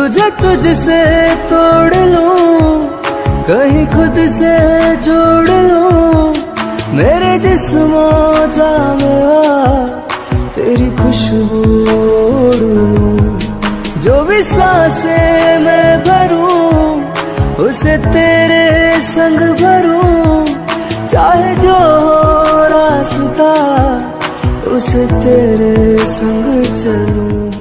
तुझे तुझसे तोड़ लूँ, कहीं खुद से जोड़ लूँ। मेरे जिस्मो जा तेरी खुशबू जो भी साँसें मैं भरूं, उसे तेरे संग भरूं। चाहे जो हो रास्ता, उसे तेरे संग चलूँ।